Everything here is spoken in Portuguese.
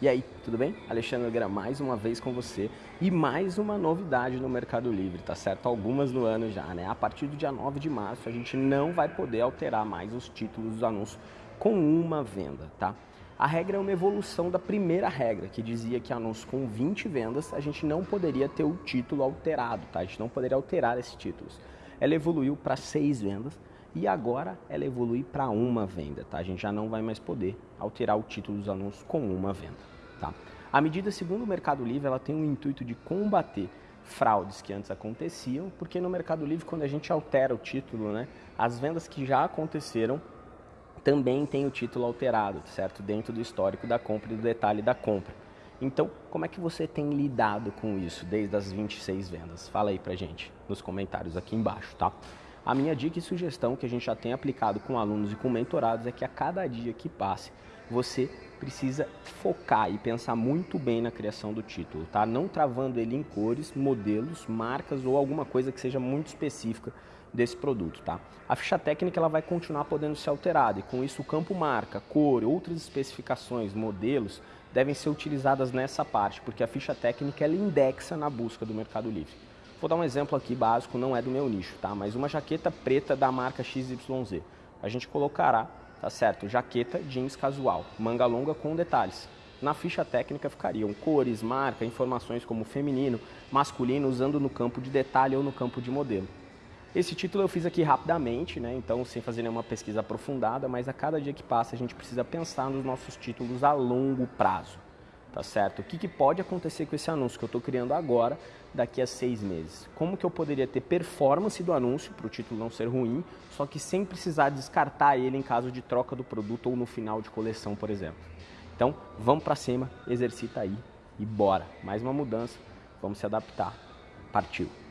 E aí, tudo bem? Alexandre Nogueira mais uma vez com você e mais uma novidade no Mercado Livre, tá certo? Algumas no ano já, né? A partir do dia 9 de março a gente não vai poder alterar mais os títulos dos anúncios com uma venda, tá? A regra é uma evolução da primeira regra, que dizia que anúncio com 20 vendas a gente não poderia ter o título alterado, tá? A gente não poderia alterar esses títulos. Ela evoluiu para 6 vendas e agora ela evolui para uma venda, tá? A gente já não vai mais poder alterar o título dos anúncios com uma venda, tá? A medida, segundo o Mercado Livre, ela tem o intuito de combater fraudes que antes aconteciam, porque no Mercado Livre, quando a gente altera o título, né, as vendas que já aconteceram também têm o título alterado, certo? Dentro do histórico da compra e do detalhe da compra. Então, como é que você tem lidado com isso desde as 26 vendas? Fala aí pra gente nos comentários aqui embaixo, tá? A minha dica e sugestão que a gente já tem aplicado com alunos e com mentorados é que a cada dia que passe, você precisa focar e pensar muito bem na criação do título, tá? Não travando ele em cores, modelos, marcas ou alguma coisa que seja muito específica desse produto, tá? A ficha técnica ela vai continuar podendo ser alterada e com isso o campo marca, cor, outras especificações, modelos devem ser utilizadas nessa parte, porque a ficha técnica ela indexa na busca do Mercado Livre. Vou dar um exemplo aqui básico, não é do meu nicho, tá? Mas uma jaqueta preta da marca XYZ. A gente colocará, tá certo? Jaqueta jeans casual, manga longa com detalhes. Na ficha técnica ficariam cores, marca, informações como feminino, masculino, usando no campo de detalhe ou no campo de modelo. Esse título eu fiz aqui rapidamente, né? então sem fazer nenhuma pesquisa aprofundada, mas a cada dia que passa a gente precisa pensar nos nossos títulos a longo prazo tá certo? O que, que pode acontecer com esse anúncio que eu estou criando agora, daqui a seis meses? Como que eu poderia ter performance do anúncio, para o título não ser ruim, só que sem precisar descartar ele em caso de troca do produto ou no final de coleção, por exemplo. Então, vamos para cima, exercita aí e bora. Mais uma mudança, vamos se adaptar. Partiu!